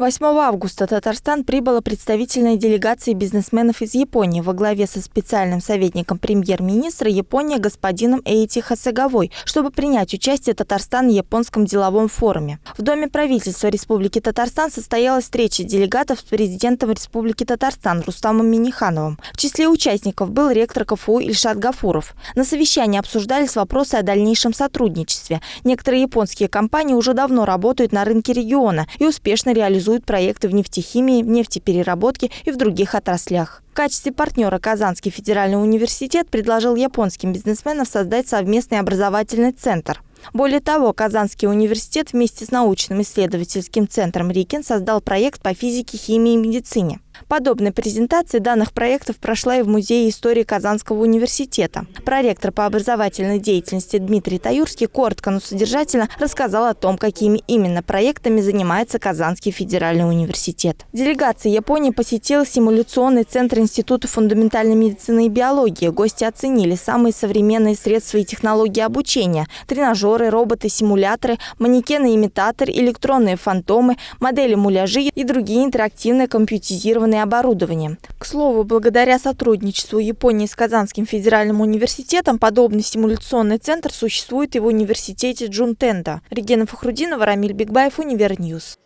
8 августа Татарстан прибыла представительная делегация бизнесменов из Японии во главе со специальным советником премьер-министра Японии господином Эйти Хасаговой, чтобы принять участие Татарстан в японском деловом форуме. В Доме правительства Республики Татарстан состоялась встреча делегатов с президентом Республики Татарстан Рустамом Минихановым. В числе участников был ректор КФУ Ильшат Гафуров. На совещании обсуждались вопросы о дальнейшем сотрудничестве. Некоторые японские компании уже давно работают на рынке региона и успешно реализуют реализует проекты в нефтехимии, нефтепереработке и в других отраслях. В качестве партнера Казанский федеральный университет предложил японским бизнесменам создать совместный образовательный центр – более того, Казанский университет вместе с научным исследовательским центром РИКИН создал проект по физике, химии и медицине. Подобная презентация данных проектов прошла и в Музее истории Казанского университета. Проректор по образовательной деятельности Дмитрий Таюрский коротко, но содержательно рассказал о том, какими именно проектами занимается Казанский федеральный университет. Делегация Японии посетила симуляционный центр Института фундаментальной медицины и биологии. Гости оценили самые современные средства и технологии обучения – тренажеры, роботы, симуляторы, манекены-имитаторы, электронные фантомы, модели муляжи и другие интерактивные компьютеризированные информационное оборудование. К слову, благодаря сотрудничеству Японии с Казанским федеральным университетом подобный симуляционный центр существует и в университете Джунтендо. Регина Фахрудинова, Рамиль Бигбаев, Univer News.